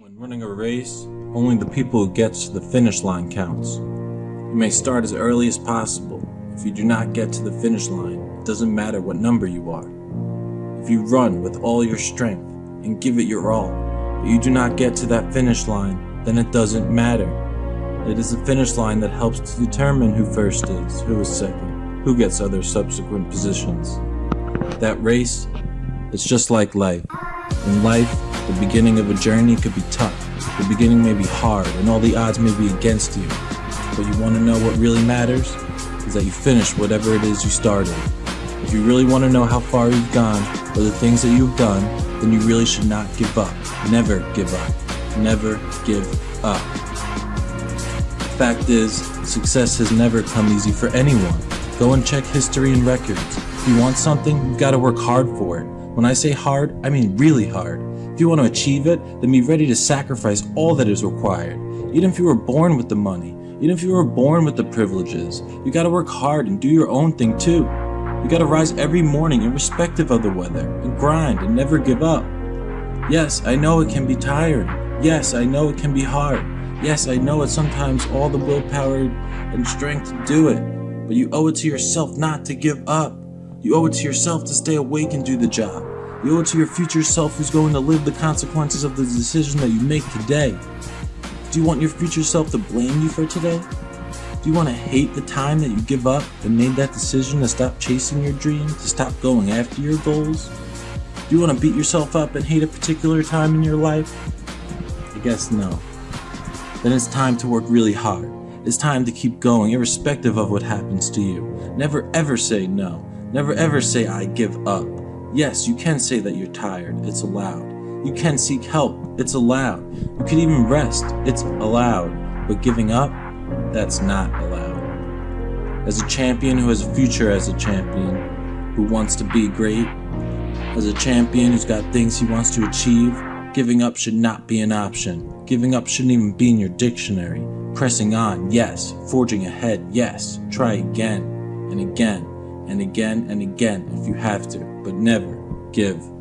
When running a race, only the people who get to the finish line counts. You may start as early as possible. If you do not get to the finish line, it doesn't matter what number you are. If you run with all your strength and give it your all, but you do not get to that finish line, then it doesn't matter. It is the finish line that helps to determine who first is, who is second, who gets other subsequent positions. That race, it's just like life. In life, the beginning of a journey could be tough. The beginning may be hard and all the odds may be against you. But you want to know what really matters? Is that you finish whatever it is you started. If you really want to know how far you've gone or the things that you've done, then you really should not give up. Never give up. Never give up. Fact is, success has never come easy for anyone. Go and check history and records. If you want something, you've got to work hard for it. When I say hard, I mean really hard. If you want to achieve it, then be ready to sacrifice all that is required. Even if you were born with the money, even if you were born with the privileges, you gotta work hard and do your own thing too. You gotta rise every morning irrespective of the weather and grind and never give up. Yes, I know it can be tiring. Yes, I know it can be hard. Yes, I know it's sometimes all the willpower and strength to do it, but you owe it to yourself not to give up. You owe it to yourself to stay awake and do the job. You owe it to your future self who's going to live the consequences of the decision that you make today. Do you want your future self to blame you for today? Do you want to hate the time that you give up and made that decision to stop chasing your dream, to stop going after your goals? Do you want to beat yourself up and hate a particular time in your life? I guess no. Then it's time to work really hard. It's time to keep going irrespective of what happens to you. Never ever say no. Never ever say I give up. Yes, you can say that you're tired. It's allowed. You can seek help. It's allowed. You can even rest. It's allowed. But giving up, that's not allowed. As a champion who has a future as a champion, who wants to be great, as a champion who's got things he wants to achieve, giving up should not be an option. Giving up shouldn't even be in your dictionary. Pressing on, yes. Forging ahead, yes. Try again and again and again and again if you have to, but never give